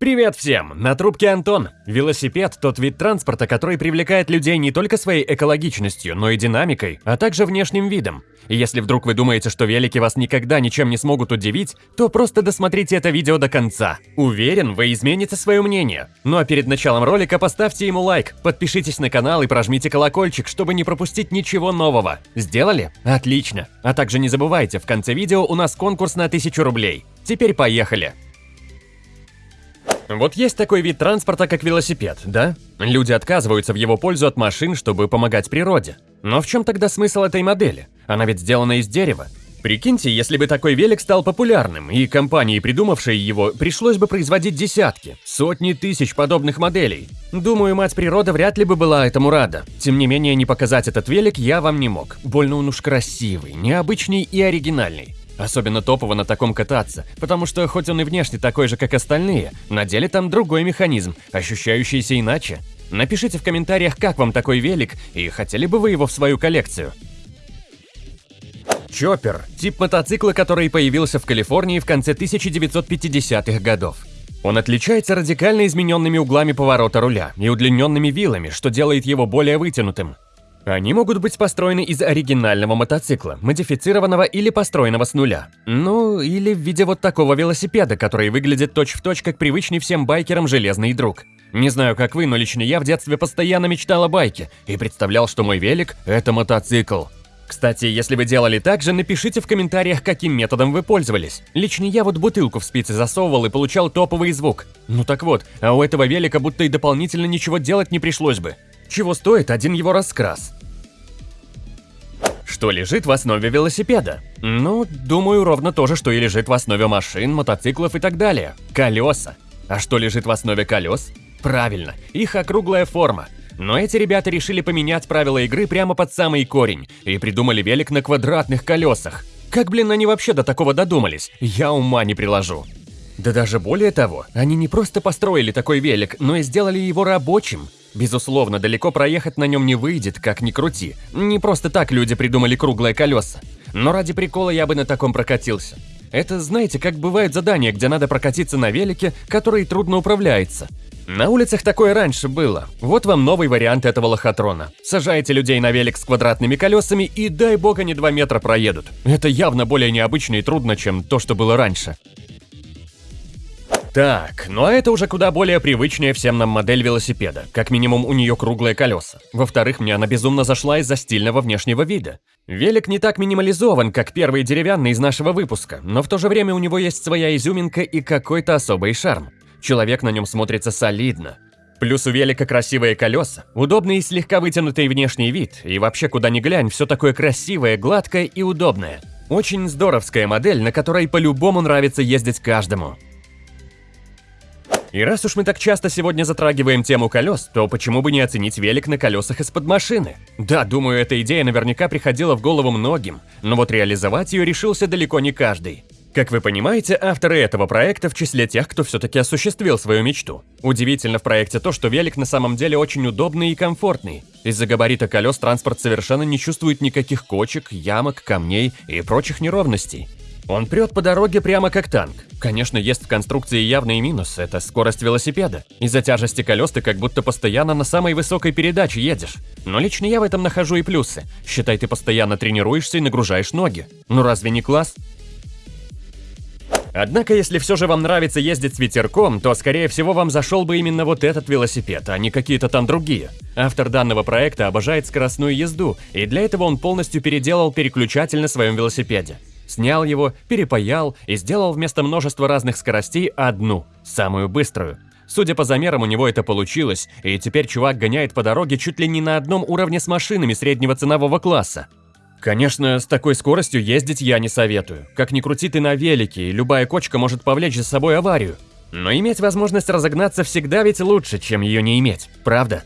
Привет всем! На трубке Антон. Велосипед – тот вид транспорта, который привлекает людей не только своей экологичностью, но и динамикой, а также внешним видом. И если вдруг вы думаете, что велики вас никогда ничем не смогут удивить, то просто досмотрите это видео до конца. Уверен, вы измените свое мнение. Ну а перед началом ролика поставьте ему лайк, подпишитесь на канал и прожмите колокольчик, чтобы не пропустить ничего нового. Сделали? Отлично. А также не забывайте, в конце видео у нас конкурс на 1000 рублей. Теперь поехали. Вот есть такой вид транспорта, как велосипед, да? Люди отказываются в его пользу от машин, чтобы помогать природе. Но в чем тогда смысл этой модели? Она ведь сделана из дерева. Прикиньте, если бы такой велик стал популярным, и компании, придумавшей его, пришлось бы производить десятки, сотни тысяч подобных моделей. Думаю, мать природа вряд ли бы была этому рада. Тем не менее, не показать этот велик я вам не мог. Больно он уж красивый, необычный и оригинальный. Особенно топово на таком кататься, потому что хоть он и внешне такой же, как остальные, на деле там другой механизм, ощущающийся иначе. Напишите в комментариях, как вам такой велик, и хотели бы вы его в свою коллекцию. Чоппер – тип мотоцикла, который появился в Калифорнии в конце 1950-х годов. Он отличается радикально измененными углами поворота руля и удлиненными вилами, что делает его более вытянутым. Они могут быть построены из оригинального мотоцикла, модифицированного или построенного с нуля. Ну, или в виде вот такого велосипеда, который выглядит точь-в-точь, точь, как привычный всем байкерам железный друг. Не знаю, как вы, но лично я в детстве постоянно мечтал о байке и представлял, что мой велик – это мотоцикл. Кстати, если вы делали так же, напишите в комментариях, каким методом вы пользовались. Лично я вот бутылку в спицы засовывал и получал топовый звук. Ну так вот, а у этого велика будто и дополнительно ничего делать не пришлось бы. Чего стоит один его раскрас? Что лежит в основе велосипеда? Ну, думаю, ровно то же, что и лежит в основе машин, мотоциклов и так далее. Колеса. А что лежит в основе колес? Правильно, их округлая форма. Но эти ребята решили поменять правила игры прямо под самый корень и придумали велик на квадратных колесах. Как, блин, они вообще до такого додумались? Я ума не приложу. Да даже более того, они не просто построили такой велик, но и сделали его рабочим. Безусловно, далеко проехать на нем не выйдет, как ни крути. Не просто так люди придумали круглые колеса. Но ради прикола я бы на таком прокатился. Это, знаете, как бывают задания, где надо прокатиться на велике, который трудно управляется. На улицах такое раньше было. Вот вам новый вариант этого лохотрона. Сажаете людей на велик с квадратными колесами и дай бог они 2 метра проедут. Это явно более необычно и трудно, чем то, что было раньше. Так, ну а это уже куда более привычная всем нам модель велосипеда. Как минимум у нее круглые колеса. Во-вторых, мне она безумно зашла из-за стильного внешнего вида. Велик не так минимализован, как первый деревянный из нашего выпуска, но в то же время у него есть своя изюминка и какой-то особый шарм. Человек на нем смотрится солидно. Плюс у велика красивые колеса, удобный и слегка вытянутый внешний вид, и вообще куда ни глянь, все такое красивое, гладкое и удобное. Очень здоровская модель, на которой по-любому нравится ездить каждому. И раз уж мы так часто сегодня затрагиваем тему колес, то почему бы не оценить велик на колесах из-под машины? Да, думаю, эта идея наверняка приходила в голову многим, но вот реализовать ее решился далеко не каждый. Как вы понимаете, авторы этого проекта в числе тех, кто все-таки осуществил свою мечту. Удивительно в проекте то, что велик на самом деле очень удобный и комфортный. Из-за габарита колес транспорт совершенно не чувствует никаких кочек, ямок, камней и прочих неровностей. Он прет по дороге прямо как танк. Конечно, есть в конструкции явный минус – это скорость велосипеда. Из-за тяжести колес ты как будто постоянно на самой высокой передаче едешь. Но лично я в этом нахожу и плюсы. Считай, ты постоянно тренируешься и нагружаешь ноги. Ну разве не класс? Однако, если все же вам нравится ездить с ветерком, то, скорее всего, вам зашел бы именно вот этот велосипед, а не какие-то там другие. Автор данного проекта обожает скоростную езду, и для этого он полностью переделал переключатель на своем велосипеде. Снял его, перепаял и сделал вместо множества разных скоростей одну, самую быструю. Судя по замерам, у него это получилось, и теперь чувак гоняет по дороге чуть ли не на одном уровне с машинами среднего ценового класса. Конечно, с такой скоростью ездить я не советую. Как ни крути ты на велике, и любая кочка может повлечь за собой аварию. Но иметь возможность разогнаться всегда ведь лучше, чем ее не иметь, правда?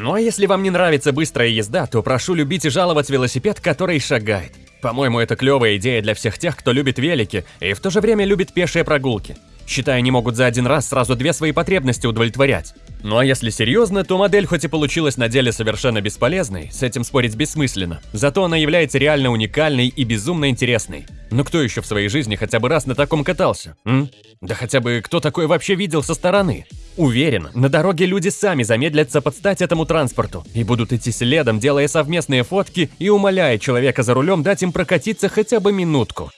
Ну а если вам не нравится быстрая езда, то прошу любить и жаловать велосипед, который шагает. По-моему, это клевая идея для всех тех, кто любит велики и в то же время любит пешие прогулки. Считаю, они могут за один раз сразу две свои потребности удовлетворять. Ну а если серьезно, то модель хоть и получилась на деле совершенно бесполезной, с этим спорить бессмысленно, зато она является реально уникальной и безумно интересной. Но кто еще в своей жизни хотя бы раз на таком катался? М? Да хотя бы кто такое вообще видел со стороны? Уверен, на дороге люди сами замедлятся под стать этому транспорту и будут идти следом, делая совместные фотки и умоляя человека за рулем дать им прокатиться хотя бы минутку.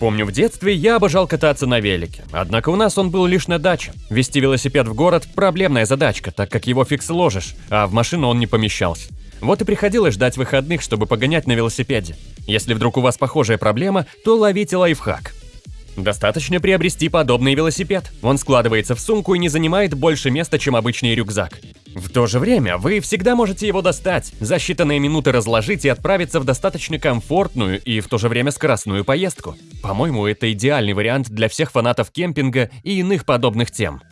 Помню, в детстве я обожал кататься на велике, однако у нас он был лишь на даче. Вести велосипед в город – проблемная задачка, так как его фиг сложишь, а в машину он не помещался. Вот и приходилось ждать выходных, чтобы погонять на велосипеде. Если вдруг у вас похожая проблема, то ловите лайфхак. Достаточно приобрести подобный велосипед. Он складывается в сумку и не занимает больше места, чем обычный рюкзак. В то же время вы всегда можете его достать, за считанные минуты разложить и отправиться в достаточно комфортную и в то же время скоростную поездку. По-моему, это идеальный вариант для всех фанатов кемпинга и иных подобных тем.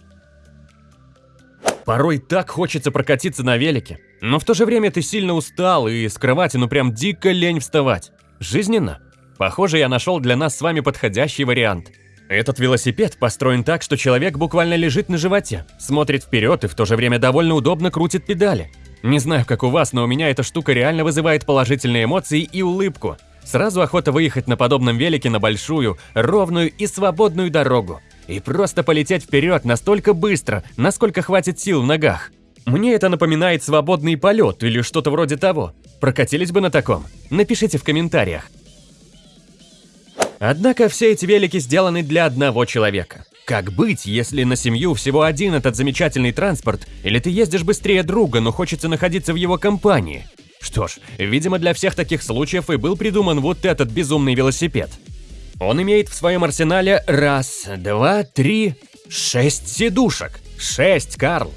Порой так хочется прокатиться на велике, но в то же время ты сильно устал и с кровати ну прям дико лень вставать. Жизненно. Похоже, я нашел для нас с вами подходящий вариант. Этот велосипед построен так, что человек буквально лежит на животе, смотрит вперед и в то же время довольно удобно крутит педали. Не знаю, как у вас, но у меня эта штука реально вызывает положительные эмоции и улыбку. Сразу охота выехать на подобном велике на большую, ровную и свободную дорогу. И просто полететь вперед настолько быстро, насколько хватит сил в ногах. Мне это напоминает свободный полет или что-то вроде того. Прокатились бы на таком? Напишите в комментариях. Однако все эти велики сделаны для одного человека. Как быть, если на семью всего один этот замечательный транспорт, или ты ездишь быстрее друга, но хочется находиться в его компании? Что ж, видимо для всех таких случаев и был придуман вот этот безумный велосипед. Он имеет в своем арсенале раз, два, три, шесть сидушек. Шесть, Карл.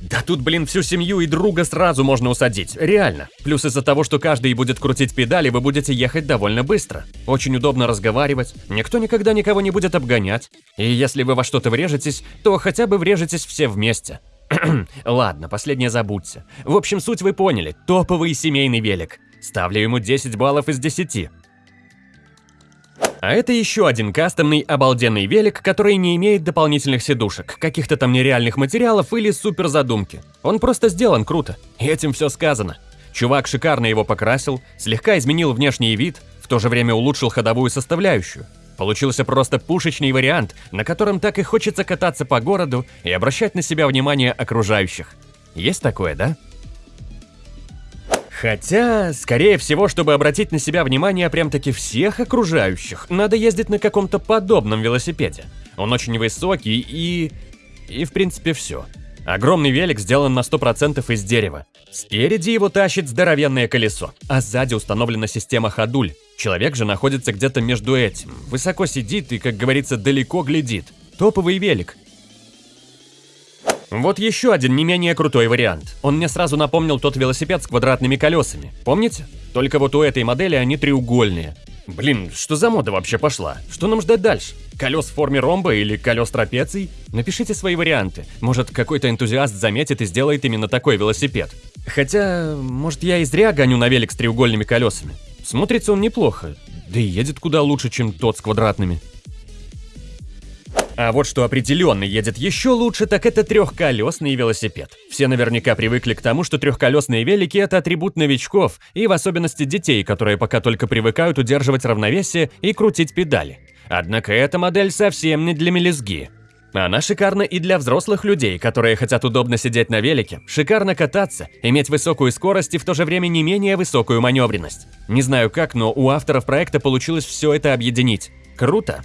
Да тут, блин, всю семью и друга сразу можно усадить, реально. Плюс из-за того, что каждый будет крутить педали, вы будете ехать довольно быстро. Очень удобно разговаривать, никто никогда никого не будет обгонять. И если вы во что-то врежетесь, то хотя бы врежетесь все вместе. Ладно, последнее забудьте. В общем, суть вы поняли, топовый семейный велик. Ставлю ему 10 баллов из 10. А это еще один кастомный обалденный велик, который не имеет дополнительных сидушек, каких-то там нереальных материалов или супер задумки. Он просто сделан круто, и этим все сказано. Чувак шикарно его покрасил, слегка изменил внешний вид, в то же время улучшил ходовую составляющую. Получился просто пушечный вариант, на котором так и хочется кататься по городу и обращать на себя внимание окружающих. Есть такое, да? Хотя, скорее всего, чтобы обратить на себя внимание прям-таки всех окружающих, надо ездить на каком-то подобном велосипеде. Он очень высокий и... и в принципе все. Огромный велик сделан на 100% из дерева. Спереди его тащит здоровенное колесо, а сзади установлена система ходуль. Человек же находится где-то между этим, высоко сидит и, как говорится, далеко глядит. Топовый велик, вот еще один не менее крутой вариант. Он мне сразу напомнил тот велосипед с квадратными колесами. Помните? Только вот у этой модели они треугольные. Блин, что за мода вообще пошла? Что нам ждать дальше? Колес в форме ромба или колес трапеций? Напишите свои варианты. Может, какой-то энтузиаст заметит и сделает именно такой велосипед. Хотя, может, я и зря гоню на велик с треугольными колесами. Смотрится он неплохо, да и едет куда лучше, чем тот с квадратными. А вот что определенно едет еще лучше, так это трехколесный велосипед. Все наверняка привыкли к тому, что трехколесные велики – это атрибут новичков, и в особенности детей, которые пока только привыкают удерживать равновесие и крутить педали. Однако эта модель совсем не для мелизги. Она шикарна и для взрослых людей, которые хотят удобно сидеть на велике, шикарно кататься, иметь высокую скорость и в то же время не менее высокую маневренность. Не знаю как, но у авторов проекта получилось все это объединить. Круто!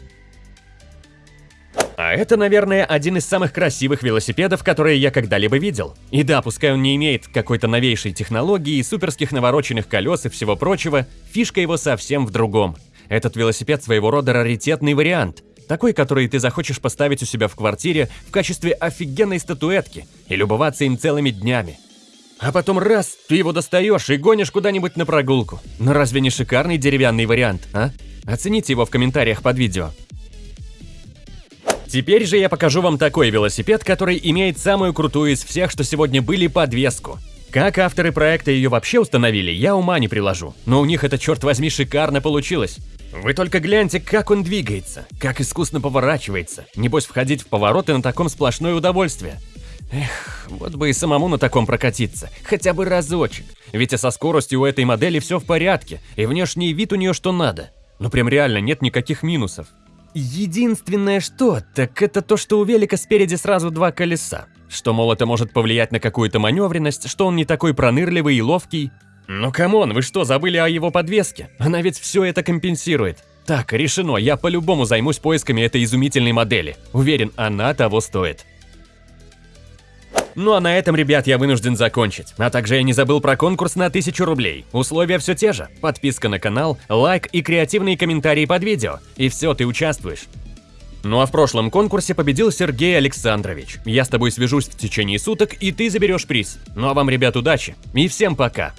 Это, наверное, один из самых красивых велосипедов, которые я когда-либо видел. И да, пускай он не имеет какой-то новейшей технологии, суперских навороченных колес и всего прочего, фишка его совсем в другом. Этот велосипед своего рода раритетный вариант. Такой, который ты захочешь поставить у себя в квартире в качестве офигенной статуэтки и любоваться им целыми днями. А потом раз, ты его достаешь и гонишь куда-нибудь на прогулку. Но разве не шикарный деревянный вариант, а? Оцените его в комментариях под видео. Теперь же я покажу вам такой велосипед, который имеет самую крутую из всех, что сегодня были, подвеску. Как авторы проекта ее вообще установили, я ума не приложу, но у них это, черт возьми, шикарно получилось. Вы только гляньте, как он двигается, как искусно поворачивается. Небось, входить в повороты на таком сплошное удовольствие. Эх, вот бы и самому на таком прокатиться, хотя бы разочек. Ведь и со скоростью у этой модели все в порядке, и внешний вид у нее что надо. Ну прям реально нет никаких минусов. Единственное что, так это то, что у велика спереди сразу два колеса. Что, мол, это может повлиять на какую-то маневренность, что он не такой пронырливый и ловкий. Ну come on, вы что, забыли о его подвеске? Она ведь все это компенсирует. Так, решено, я по-любому займусь поисками этой изумительной модели. Уверен, она того стоит. Ну а на этом, ребят, я вынужден закончить. А также я не забыл про конкурс на 1000 рублей. Условия все те же. Подписка на канал, лайк и креативные комментарии под видео. И все, ты участвуешь. Ну а в прошлом конкурсе победил Сергей Александрович. Я с тобой свяжусь в течение суток, и ты заберешь приз. Ну а вам, ребят, удачи. И всем пока.